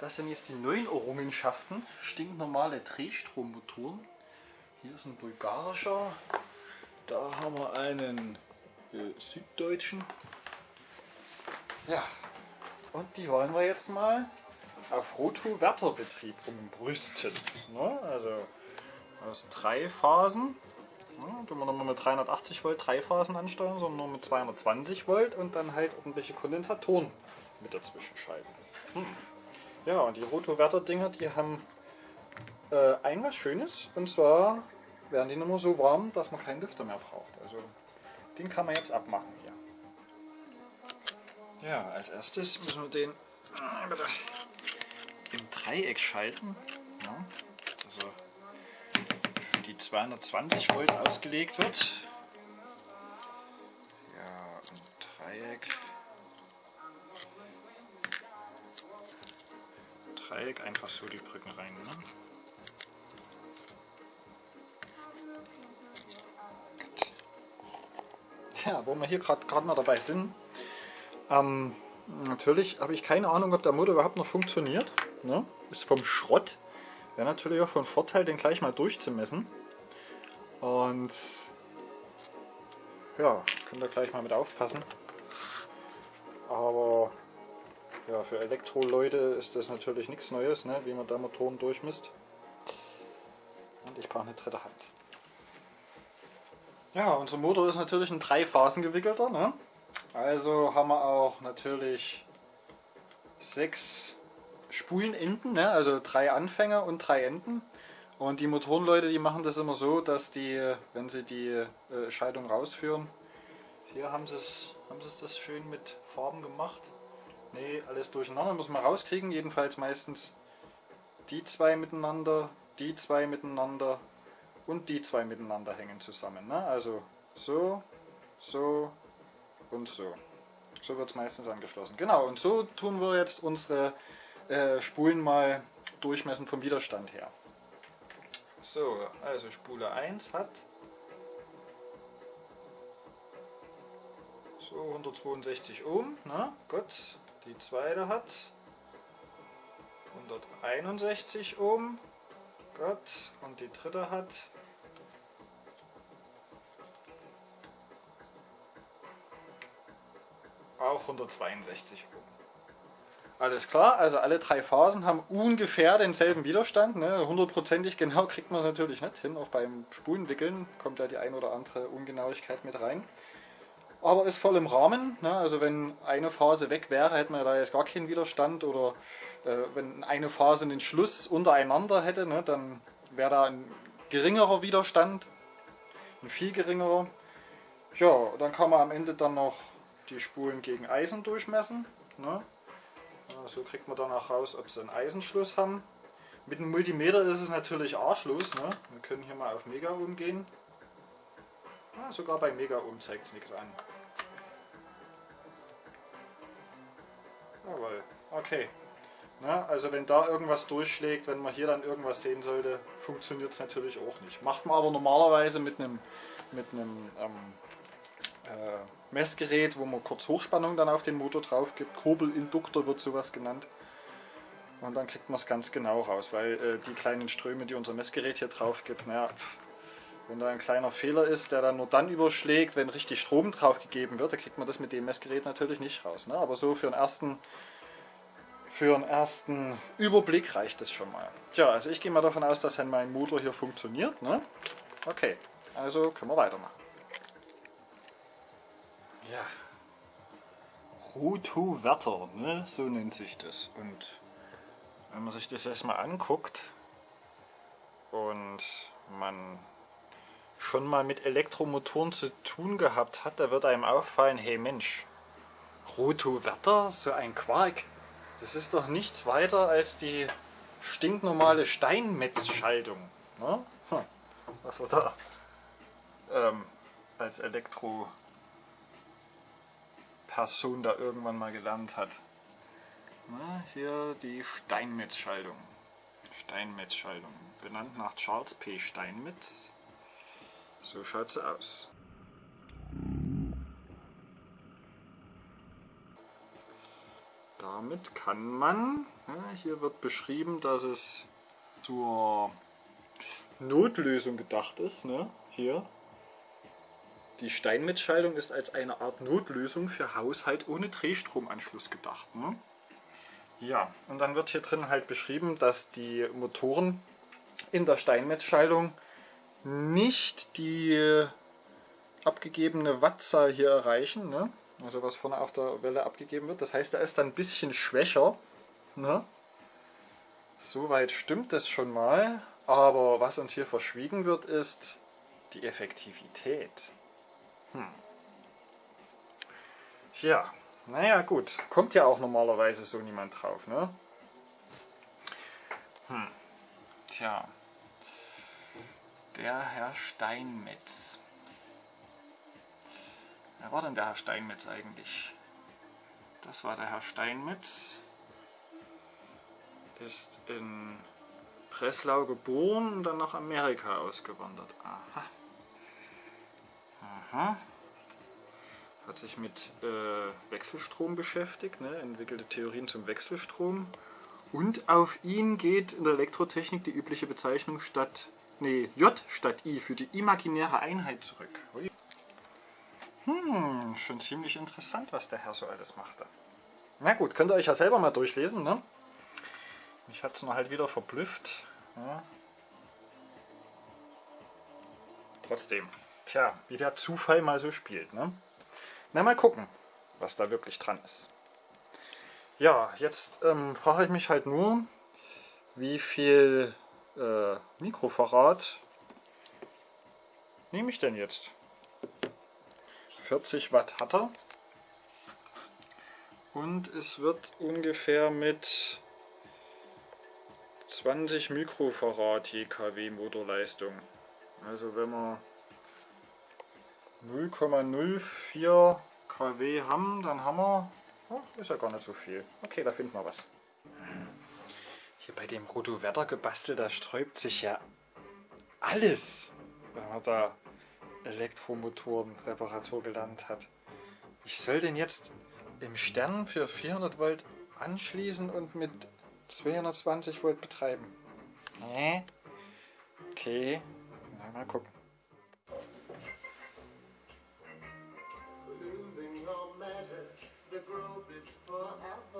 Das sind jetzt die neuen Errungenschaften. Stinknormale Drehstrommotoren. Hier ist ein bulgarischer. Da haben wir einen äh, süddeutschen. Ja, und die wollen wir jetzt mal auf Roto-Wärterbetrieb umbrüsten. Ne? Also aus drei Phasen. Tun wir nochmal mit 380 Volt drei Phasen ansteuern, sondern nur mit 220 Volt und dann halt irgendwelche Kondensatoren mit dazwischen schalten. Hm. Ja, und die Rotoverter-Dinger, die haben äh, ein was Schönes und zwar werden die nur so warm, dass man keinen Lüfter mehr braucht. Also den kann man jetzt abmachen hier. Ja, als erstes müssen wir den äh, im Dreieck schalten. Ja, also für die 220 Volt ausgelegt wird. Dreieck einfach so die Brücken rein. Ne? Ja, wo wir hier gerade mal dabei sind, ähm, natürlich habe ich keine Ahnung, ob der Motor überhaupt noch funktioniert. Ne? Ist vom Schrott. Wäre natürlich auch von Vorteil, den gleich mal durchzumessen. Und ja, könnt ihr gleich mal mit aufpassen. Aber ja, für Elektroleute ist das natürlich nichts Neues, ne? wie man da Motoren durchmisst. Und ich brauche eine dritte Hand. Ja, unser Motor ist natürlich ein drei Phasen gewickelter. Ne? Also haben wir auch natürlich sechs Spulenenden, ne? also drei Anfänger und drei Enden. Und die Motorenleute, die machen das immer so, dass die, wenn sie die äh, Schaltung rausführen, hier haben sie es haben sie das schön mit Farben gemacht. Ne, alles durcheinander muss man rauskriegen, jedenfalls meistens die zwei miteinander, die zwei miteinander und die zwei miteinander hängen zusammen. Ne? Also so, so und so. So wird es meistens angeschlossen. Genau, und so tun wir jetzt unsere äh, Spulen mal durchmessen vom Widerstand her. So, also Spule 1 hat so 162 Ohm, na gut. Die zweite hat 161 Ohm, gut. Und die dritte hat auch 162 Ohm. Alles klar, also alle drei Phasen haben ungefähr denselben Widerstand. Ne? Hundertprozentig genau kriegt man es natürlich nicht hin. Auch beim Spulenwickeln kommt da die ein oder andere Ungenauigkeit mit rein. Aber ist voll im Rahmen. Ne? Also wenn eine Phase weg wäre, hätte man da jetzt gar keinen Widerstand. Oder äh, wenn eine Phase einen Schluss untereinander hätte, ne? dann wäre da ein geringerer Widerstand. Ein viel geringerer. Ja, dann kann man am Ende dann noch die Spulen gegen Eisen durchmessen. Ne? So kriegt man dann auch raus, ob sie einen Eisenschluss haben. Mit dem Multimeter ist es natürlich A-Schluss. Ne? Wir können hier mal auf Mega umgehen. Ja, sogar bei Mega Ohm zeigt es nichts an. Jawohl, okay. Na, also wenn da irgendwas durchschlägt, wenn man hier dann irgendwas sehen sollte, funktioniert es natürlich auch nicht. Macht man aber normalerweise mit einem mit ähm, äh, Messgerät, wo man kurz Hochspannung dann auf den Motor drauf gibt. Kurbelinduktor wird sowas genannt. Und dann kriegt man es ganz genau raus, weil äh, die kleinen Ströme, die unser Messgerät hier drauf gibt, naja, wenn da ein kleiner Fehler ist, der dann nur dann überschlägt, wenn richtig Strom drauf gegeben wird, dann kriegt man das mit dem Messgerät natürlich nicht raus. Ne? Aber so für einen ersten für einen ersten Überblick reicht es schon mal. Tja, also ich gehe mal davon aus, dass mein Motor hier funktioniert. Ne? Okay, also können wir weitermachen. Ja, Rotoverter, ne? so nennt sich das. Und wenn man sich das erstmal anguckt und man schon mal mit Elektromotoren zu tun gehabt hat, da wird einem auffallen, hey Mensch, Rotoverter, so ein Quark, das ist doch nichts weiter als die stinknormale Steinmetzschaltung. Ne? Was wir da ähm, als Elektro Person da irgendwann mal gelernt hat. Na, hier die Steinmetz-Schaltung. Steinmetz-Schaltung. Benannt nach Charles P. Steinmetz. So schaut sie aus. damit kann man, ja, hier wird beschrieben, dass es zur Notlösung gedacht ist. Ne? Hier. Die Steinmetzschaltung ist als eine Art Notlösung für Haushalt ohne Drehstromanschluss gedacht. Ne? Ja, und dann wird hier drin halt beschrieben, dass die Motoren in der Steinmetzschaltung nicht die abgegebene Wattzahl hier erreichen. Ne? Also was vorne auf der Welle abgegeben wird. Das heißt, er ist dann ein bisschen schwächer. Ne? Soweit stimmt das schon mal. Aber was uns hier verschwiegen wird, ist die Effektivität. Hm. Ja, naja gut. Kommt ja auch normalerweise so niemand drauf, ne? Hm. Tja. Der Herr Steinmetz. Wer war denn der Herr Steinmetz eigentlich? Das war der Herr Steinmetz. Ist in Breslau geboren und dann nach Amerika ausgewandert. Aha. Aha. Hat sich mit äh, Wechselstrom beschäftigt, ne? entwickelte Theorien zum Wechselstrom. Und auf ihn geht in der Elektrotechnik die übliche Bezeichnung statt, nee, J statt I für die imaginäre Einheit zurück. Hm, schon ziemlich interessant, was der Herr so alles machte. Na gut, könnt ihr euch ja selber mal durchlesen, ne? Mich hat es nur halt wieder verblüfft. Ja. Trotzdem, tja, wie der Zufall mal so spielt, ne? Na, mal gucken, was da wirklich dran ist. Ja, jetzt ähm, frage ich mich halt nur, wie viel äh, Mikrofarad nehme ich denn jetzt? 40 Watt hat er. Und es wird ungefähr mit 20 Mikrofarad je kW Motorleistung. Also wenn wir 0,04 kW haben, dann haben wir, oh, ist ja gar nicht so viel. Okay, da finden wir was. Bei dem Roto-Wetter gebastelt, da sträubt sich ja alles, wenn man da Elektromotoren Reparatur gelernt hat. Ich soll den jetzt im Stern für 400 Volt anschließen und mit 220 Volt betreiben. Nee. Okay. Na, mal gucken. hoch. Er kommt, er kommt, er kommt.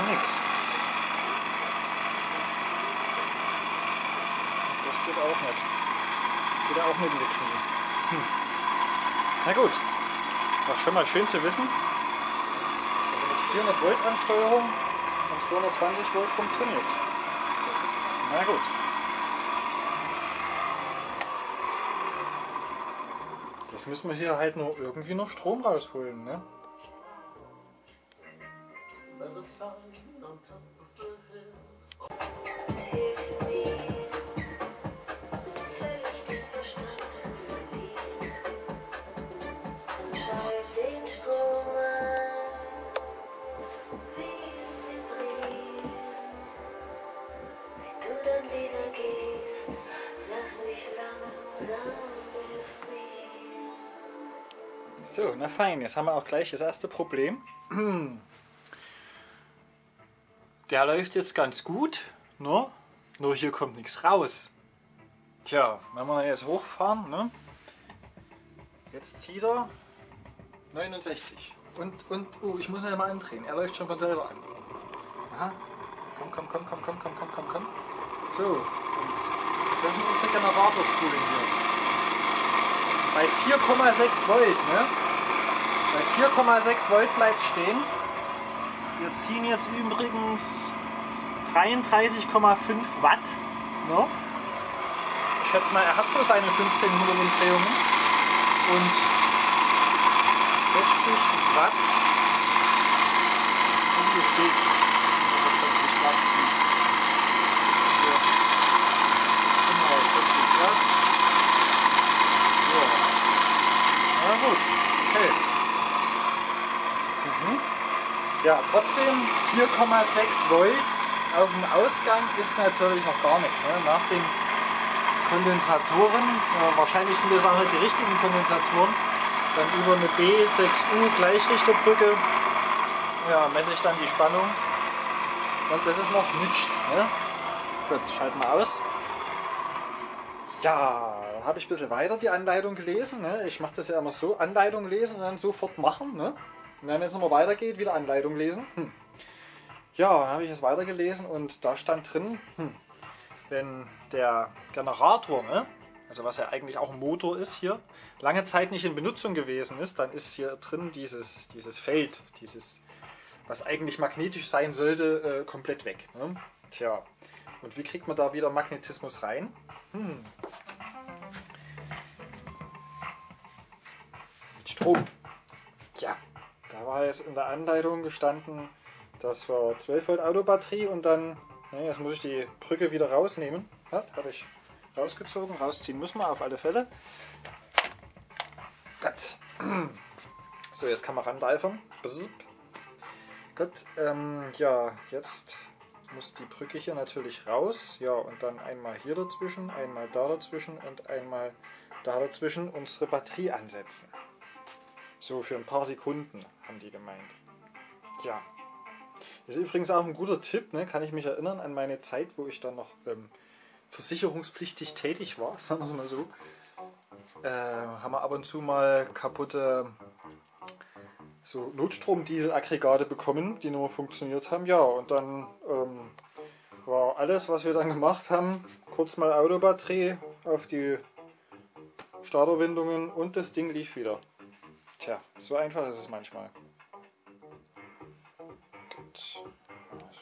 noch nichts. geht auch nicht. Geht auch neben die Knie. Hm. Na gut. War schon mal schön zu wissen. Also mit 400 Volt Ansteuerung und 220 Volt funktioniert. Na gut. Jetzt müssen wir hier halt nur irgendwie noch Strom rausholen, ne? There's a sergeant on top of the hill. So, na fein, jetzt haben wir auch gleich das erste Problem. Der läuft jetzt ganz gut, ne? nur hier kommt nichts raus. Tja, wenn wir jetzt hochfahren, ne? jetzt zieht er 69. Und, und, oh, ich muss ihn ja mal andrehen, er läuft schon von selber an. Aha. Komm, komm, komm, komm, komm, komm, komm, komm, komm. So, und das sind unsere Generatorspulen hier. bei 4,6 Volt. Ne? Bei 4,6 Volt bleibt stehen. Wir ziehen jetzt übrigens 33,5 Watt. Ne? Ich schätze mal, er hat so seine 1500 Umdrehungen. Und 40 Watt. Und hier steht 40 Watt. Hier. Genau, 40 Watt. Ja. Na gut, okay. Mhm. Ja, trotzdem 4,6 Volt auf dem Ausgang ist natürlich noch gar nichts. Ne? Nach den Kondensatoren, äh, wahrscheinlich sind das auch nicht die richtigen Kondensatoren, dann über eine B6U Gleichrichterbrücke ja, messe ich dann die Spannung und das ist noch nichts. Ne? Gut, schalten wir aus. Ja, habe ich ein bisschen weiter die Anleitung gelesen. Ne? Ich mache das ja immer so, Anleitung lesen und dann sofort machen. Ne? Und wenn es nochmal weitergeht, wieder Anleitung lesen. Hm. Ja, dann habe ich es weitergelesen und da stand drin, hm, wenn der Generator, ne, also was ja eigentlich auch ein Motor ist hier, lange Zeit nicht in Benutzung gewesen ist, dann ist hier drin dieses, dieses Feld, dieses, was eigentlich magnetisch sein sollte, äh, komplett weg. Ne? Tja, und wie kriegt man da wieder Magnetismus rein? Hm. Mit Strom. War jetzt in der Anleitung gestanden, das war 12 Volt Autobatterie und dann, ne, jetzt muss ich die Brücke wieder rausnehmen. Ja, habe ich rausgezogen, rausziehen muss man auf alle Fälle. Gut. So, jetzt kann man randeifern. Gut, ähm, ja, jetzt muss die Brücke hier natürlich raus. Ja, und dann einmal hier dazwischen, einmal da dazwischen und einmal da dazwischen unsere Batterie ansetzen. So, für ein paar Sekunden haben die gemeint. Ja. Das ist übrigens auch ein guter Tipp, ne? kann ich mich erinnern an meine Zeit, wo ich dann noch ähm, versicherungspflichtig tätig war, sagen wir es mal so. Äh, haben wir ab und zu mal kaputte so Notstrom-Diesel-Aggregate bekommen, die nur funktioniert haben. Ja, und dann ähm, war alles, was wir dann gemacht haben, kurz mal Autobatterie auf die Starterwindungen und das Ding lief wieder. Tja, so einfach ist es manchmal. Gut. Also,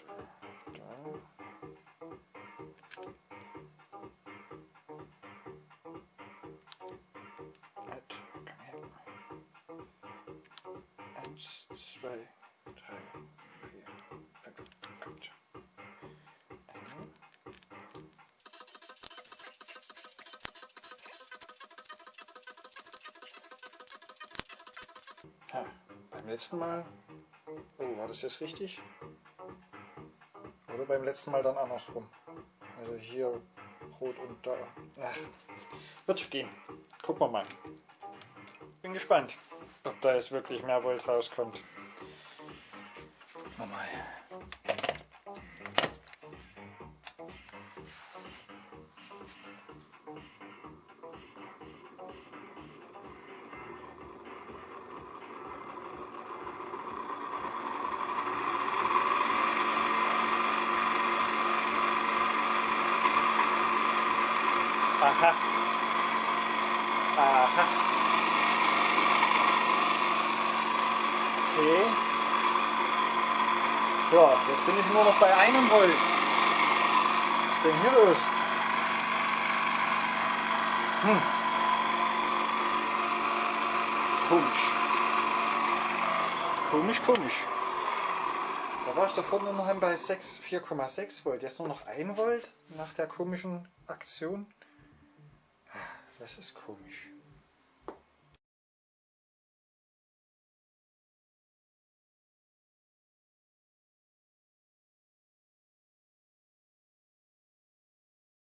Ja, beim letzten Mal. Oh, war das jetzt richtig? Oder beim letzten Mal dann andersrum. Also hier rot und da. Ach, wird schon gehen. Gucken wir mal. Bin gespannt, ob da jetzt wirklich mehr Volt rauskommt. Aha. Aha. Okay. Ja, jetzt bin ich nur noch bei einem Volt. Was ist denn hier los? Hm. Komisch. Komisch, komisch. Da war ich da vorne noch bei 6, 4,6 Volt. Jetzt nur noch 1 Volt nach der komischen Aktion. Das ist komisch.